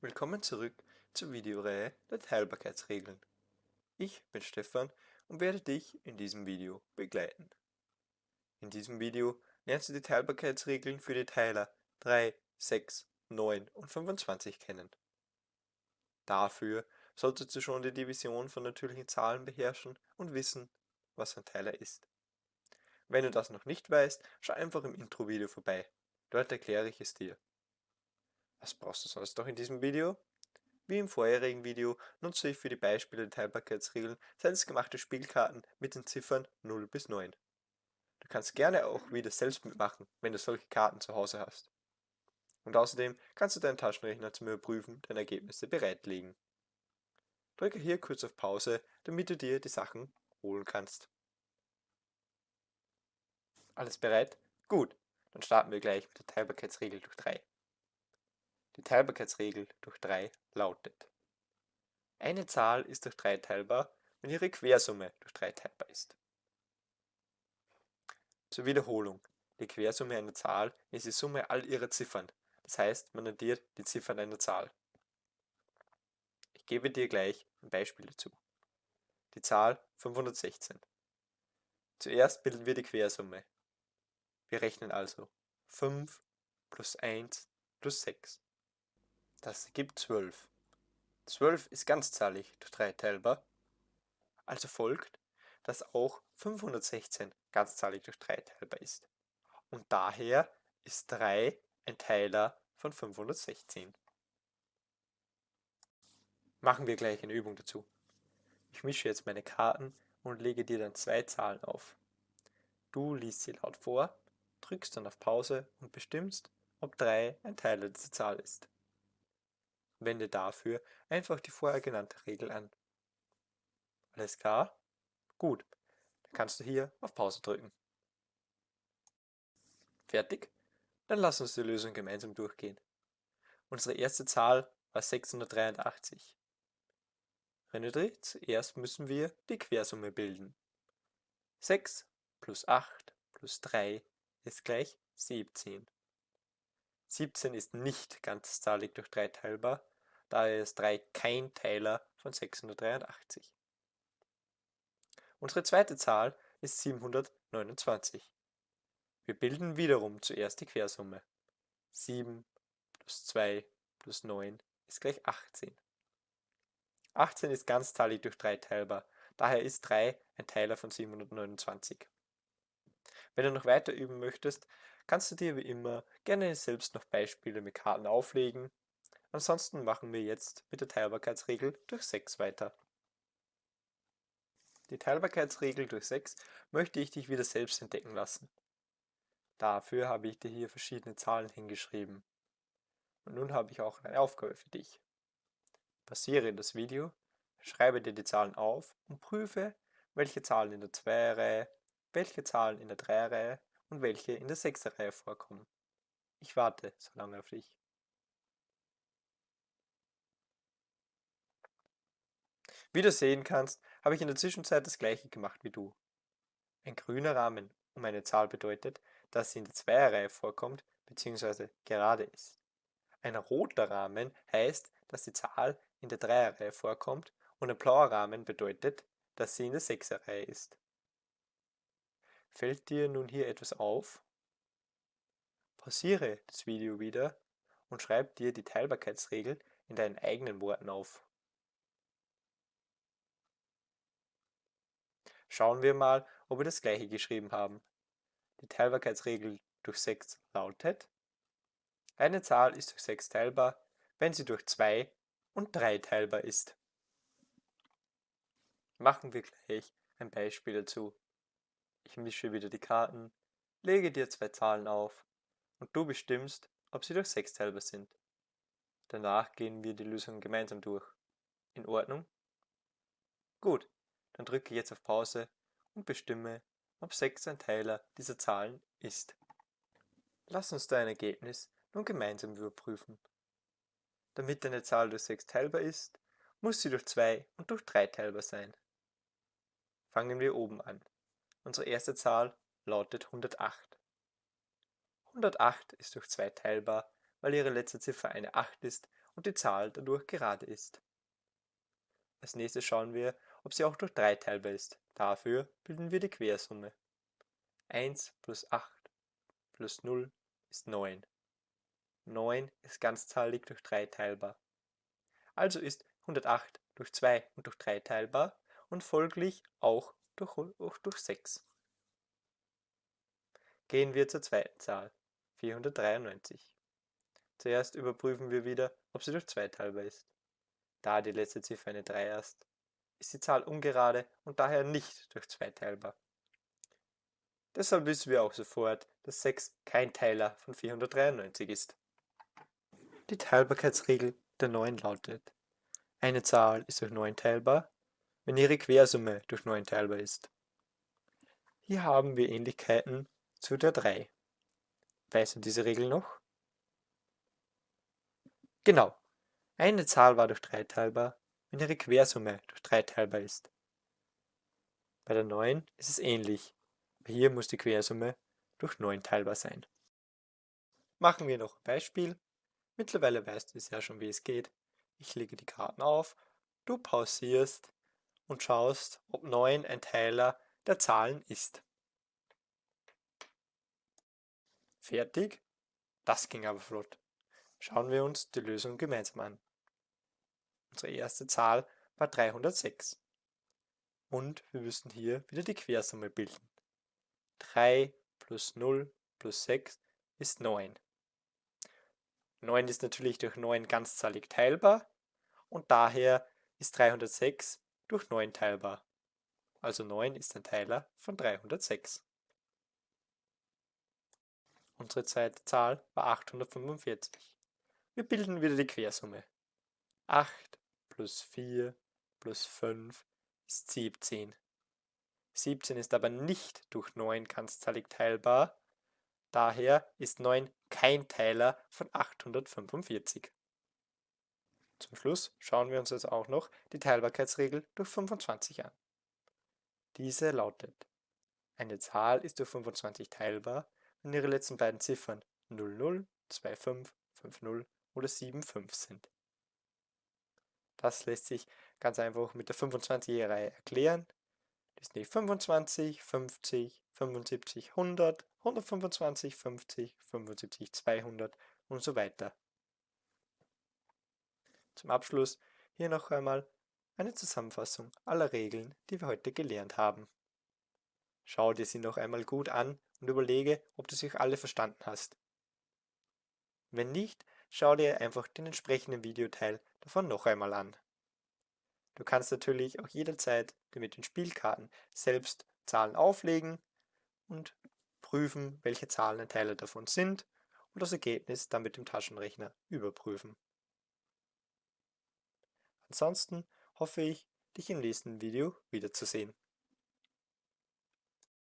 Willkommen zurück zur Videoreihe der Teilbarkeitsregeln. Ich bin Stefan und werde dich in diesem Video begleiten. In diesem Video lernst du die Teilbarkeitsregeln für die Teiler 3, 6, 9 und 25 kennen. Dafür solltest du schon die Division von natürlichen Zahlen beherrschen und wissen, was ein Teiler ist. Wenn du das noch nicht weißt, schau einfach im Intro-Video vorbei. Dort erkläre ich es dir. Was brauchst du sonst noch in diesem Video? Wie im vorherigen Video nutze ich für die Beispiele der Teilbarkeitsregeln selbstgemachte Spielkarten mit den Ziffern 0 bis 9. Du kannst gerne auch wieder selbst mitmachen, wenn du solche Karten zu Hause hast. Und außerdem kannst du deinen Taschenrechner zum Überprüfen deiner Ergebnisse bereitlegen. Drücke hier kurz auf Pause, damit du dir die Sachen holen kannst. Alles bereit? Gut, dann starten wir gleich mit der Teilbarkeitsregel durch 3. Die Teilbarkeitsregel durch 3 lautet. Eine Zahl ist durch 3 teilbar, wenn ihre Quersumme durch 3 teilbar ist. Zur Wiederholung. Die Quersumme einer Zahl ist die Summe all ihrer Ziffern. Das heißt, man addiert die Ziffern einer Zahl. Ich gebe dir gleich ein Beispiel dazu. Die Zahl 516. Zuerst bilden wir die Quersumme. Wir rechnen also 5 plus 1 plus 6. Das ergibt 12. 12 ist ganzzahlig durch 3 teilbar. Also folgt, dass auch 516 ganzzahlig durch 3 teilbar ist. Und daher ist 3 ein Teiler von 516. Machen wir gleich eine Übung dazu. Ich mische jetzt meine Karten und lege dir dann zwei Zahlen auf. Du liest sie laut vor, drückst dann auf Pause und bestimmst, ob 3 ein Teiler dieser Zahl ist. Wende dafür einfach die vorher genannte Regel an. Alles klar? Gut, dann kannst du hier auf Pause drücken. Fertig? Dann lass uns die Lösung gemeinsam durchgehen. Unsere erste Zahl war 683. Erinnere zuerst müssen wir die Quersumme bilden. 6 plus 8 plus 3 ist gleich 17. 17 ist nicht ganzzahlig durch 3 teilbar, daher ist 3 kein Teiler von 683. Unsere zweite Zahl ist 729. Wir bilden wiederum zuerst die Quersumme. 7 plus 2 plus 9 ist gleich 18. 18 ist ganzzahlig durch 3 teilbar, daher ist 3 ein Teiler von 729. Wenn du noch weiter üben möchtest, kannst du dir wie immer gerne selbst noch Beispiele mit Karten auflegen. Ansonsten machen wir jetzt mit der Teilbarkeitsregel durch 6 weiter. Die Teilbarkeitsregel durch 6 möchte ich dich wieder selbst entdecken lassen. Dafür habe ich dir hier verschiedene Zahlen hingeschrieben. Und nun habe ich auch eine Aufgabe für dich. Passiere das Video, schreibe dir die Zahlen auf und prüfe, welche Zahlen in der 2-Reihe, welche Zahlen in der 3-Reihe und welche in der 6er Reihe vorkommen. Ich warte so lange auf dich. Wie du sehen kannst, habe ich in der Zwischenzeit das gleiche gemacht wie du. Ein grüner Rahmen um eine Zahl bedeutet, dass sie in der Zweierreihe vorkommt bzw. gerade ist. Ein roter Rahmen heißt, dass die Zahl in der Dreierreihe vorkommt und ein blauer Rahmen bedeutet, dass sie in der Sechserreihe ist. Fällt dir nun hier etwas auf? Pausiere das Video wieder und schreib dir die Teilbarkeitsregel in deinen eigenen Worten auf. Schauen wir mal, ob wir das gleiche geschrieben haben. Die Teilbarkeitsregel durch 6 lautet, eine Zahl ist durch 6 teilbar, wenn sie durch 2 und 3 teilbar ist. Machen wir gleich ein Beispiel dazu. Ich mische wieder die Karten, lege dir zwei Zahlen auf und du bestimmst, ob sie durch 6 teilbar sind. Danach gehen wir die Lösung gemeinsam durch. In Ordnung? Gut, dann drücke jetzt auf Pause und bestimme, ob 6 ein Teiler dieser Zahlen ist. Lass uns dein Ergebnis nun gemeinsam überprüfen. Damit eine Zahl durch 6 teilbar ist, muss sie durch 2 und durch 3 teilbar sein. Fangen wir oben an. Unsere erste Zahl lautet 108. 108 ist durch 2 teilbar, weil ihre letzte Ziffer eine 8 ist und die Zahl dadurch gerade ist. Als nächstes schauen wir, ob sie auch durch 3 teilbar ist. Dafür bilden wir die Quersumme. 1 plus 8 plus 0 ist 9. 9 ist ganzzahlig durch 3 teilbar. Also ist 108 durch 2 und durch 3 teilbar und folglich auch durch, auch durch 6. Gehen wir zur zweiten Zahl, 493. Zuerst überprüfen wir wieder, ob sie durch 2 teilbar ist. Da die letzte Ziffer eine 3 ist, ist die Zahl ungerade und daher nicht durch 2 teilbar. Deshalb wissen wir auch sofort, dass 6 kein Teiler von 493 ist. Die Teilbarkeitsregel der 9 lautet, eine Zahl ist durch 9 teilbar, wenn ihre Quersumme durch 9 teilbar ist. Hier haben wir Ähnlichkeiten zu der 3. Weißt du diese Regel noch? Genau, eine Zahl war durch 3 teilbar, wenn ihre Quersumme durch 3 teilbar ist. Bei der 9 ist es ähnlich, hier muss die Quersumme durch 9 teilbar sein. Machen wir noch ein Beispiel. Mittlerweile weißt du es ja schon, wie es geht. Ich lege die Karten auf, du pausierst und schaust, ob 9 ein Teiler der Zahlen ist. Fertig? Das ging aber flott. Schauen wir uns die Lösung gemeinsam an. Unsere erste Zahl war 306. Und wir müssen hier wieder die Quersumme bilden. 3 plus 0 plus 6 ist 9. 9 ist natürlich durch 9 ganzzahlig teilbar und daher ist 306 durch 9 teilbar. Also 9 ist ein Teiler von 306. Unsere zweite Zahl war 845. Wir bilden wieder die Quersumme. 8 plus 4 plus 5 ist 17. 17 ist aber nicht durch 9 ganzzahlig teilbar, daher ist 9 kein Teiler von 845. Zum Schluss schauen wir uns jetzt auch noch die Teilbarkeitsregel durch 25 an. Diese lautet, eine Zahl ist durch 25 teilbar, wenn ihre letzten beiden Ziffern 00, 25, 50 oder 75 sind. Das lässt sich ganz einfach mit der 25er-Reihe erklären. Das sind die 25, 50, 75, 100, 125, 50, 75, 200 und so weiter. Zum Abschluss hier noch einmal eine Zusammenfassung aller Regeln, die wir heute gelernt haben. Schau dir sie noch einmal gut an und überlege, ob du sie alle verstanden hast. Wenn nicht, schau dir einfach den entsprechenden Videoteil davon noch einmal an. Du kannst natürlich auch jederzeit mit den Spielkarten selbst Zahlen auflegen und prüfen, welche Zahlen ein Teil davon sind und das Ergebnis dann mit dem Taschenrechner überprüfen. Ansonsten hoffe ich, dich im nächsten Video wiederzusehen.